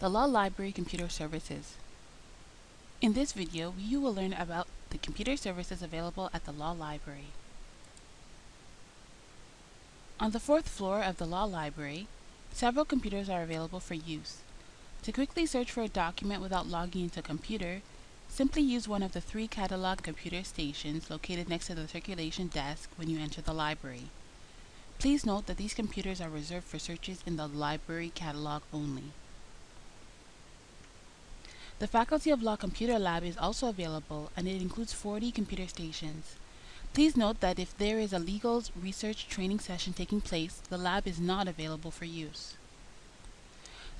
The Law Library Computer Services. In this video, you will learn about the computer services available at the Law Library. On the fourth floor of the Law Library, several computers are available for use. To quickly search for a document without logging into a computer, simply use one of the three catalog computer stations located next to the circulation desk when you enter the library. Please note that these computers are reserved for searches in the library catalog only. The Faculty of Law Computer Lab is also available and it includes 40 computer stations. Please note that if there is a legal research training session taking place, the lab is not available for use.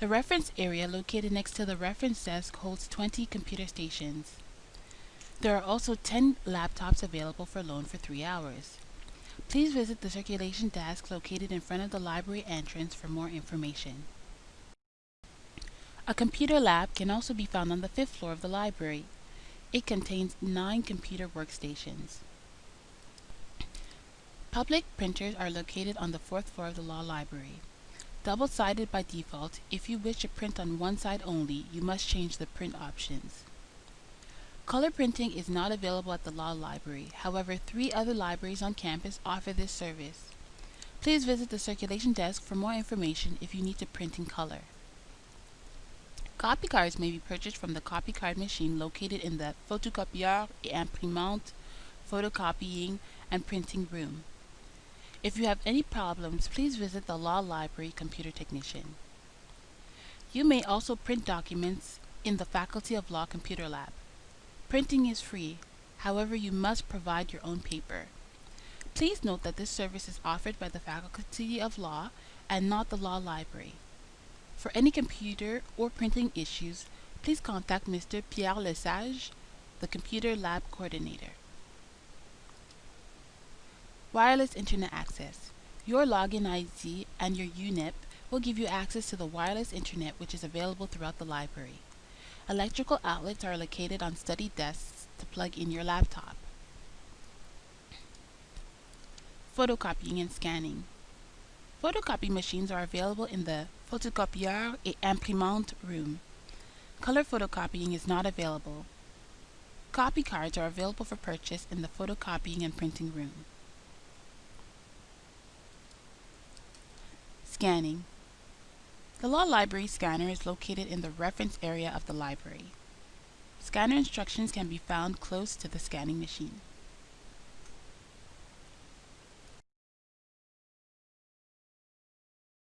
The reference area located next to the reference desk holds 20 computer stations. There are also 10 laptops available for loan for 3 hours. Please visit the circulation desk located in front of the library entrance for more information. A computer lab can also be found on the fifth floor of the library. It contains nine computer workstations. Public printers are located on the fourth floor of the law library. Double-sided by default, if you wish to print on one side only, you must change the print options. Color printing is not available at the law library. However, three other libraries on campus offer this service. Please visit the circulation desk for more information if you need to print in color. Copy cards may be purchased from the copy card machine located in the photocopieur et imprimante, photocopying, and printing room. If you have any problems, please visit the Law Library Computer Technician. You may also print documents in the Faculty of Law Computer Lab. Printing is free, however you must provide your own paper. Please note that this service is offered by the Faculty of Law and not the Law Library. For any computer or printing issues, please contact Mr. Pierre Lesage, the Computer Lab Coordinator. Wireless Internet Access. Your login ID and your UNIP will give you access to the wireless internet which is available throughout the library. Electrical outlets are located on study desks to plug in your laptop. Photocopying and scanning. Photocopy machines are available in the photocopieur et imprimante room. Color photocopying is not available. Copy cards are available for purchase in the photocopying and printing room. Scanning. The Law Library scanner is located in the reference area of the library. Scanner instructions can be found close to the scanning machine.